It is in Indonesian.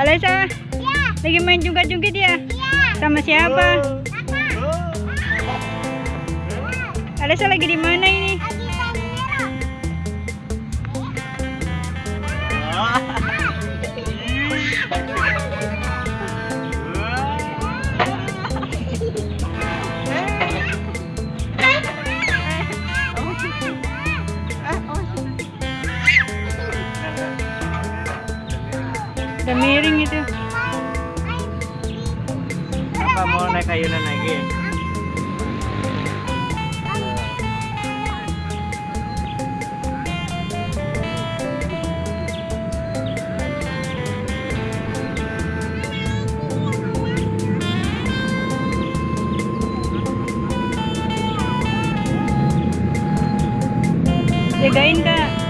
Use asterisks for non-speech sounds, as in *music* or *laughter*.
Alesa, Ya. lagi main jungkat-jungkit ya? Iya. Sama siapa? Kakak. Alesa lagi di mana ini? Lagi main *laughs* Udah miring itu. Apa mau naik ayunan lagi? Ya? Jagain kak.